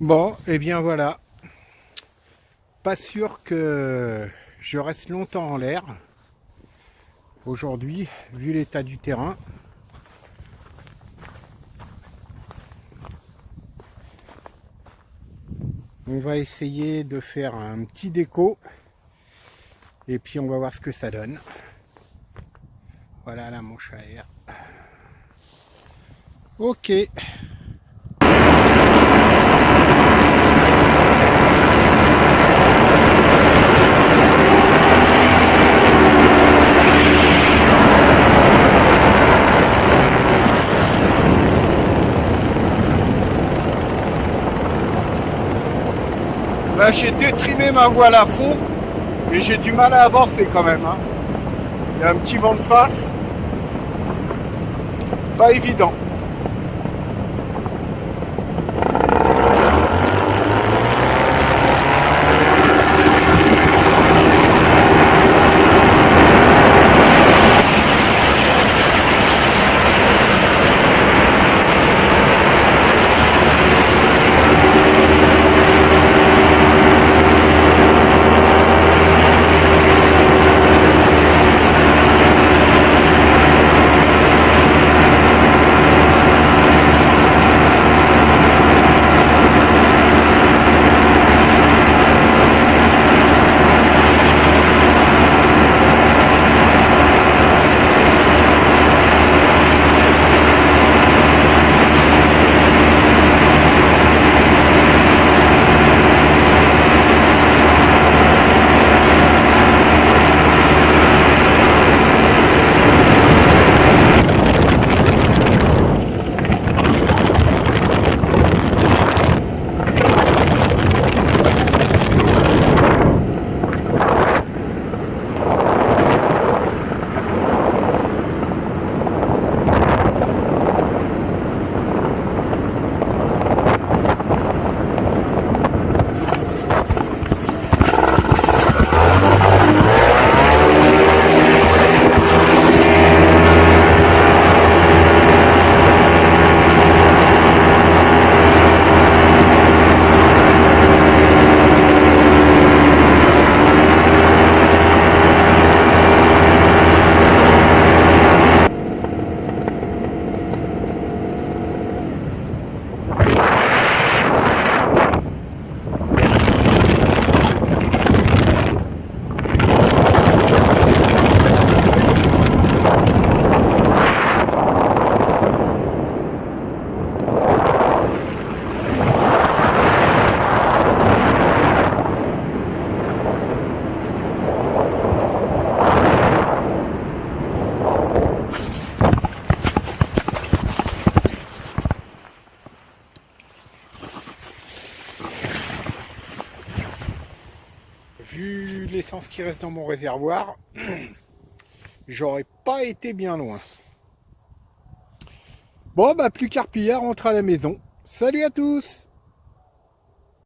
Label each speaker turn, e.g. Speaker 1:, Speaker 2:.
Speaker 1: Bon, et eh bien voilà. Pas sûr que je reste longtemps en l'air. Aujourd'hui, vu l'état du terrain. On va essayer de faire un petit déco. Et puis on va voir ce que ça donne. Voilà la manche à air. Ok. J'ai détrimé ma voile à fond et j'ai du mal à avancer quand même. Hein. Il y a un petit vent de face. Pas évident. Vu l'essence qui reste dans mon réservoir, j'aurais pas été bien loin. Bon, bah plus qu'à rentre à la maison. Salut à tous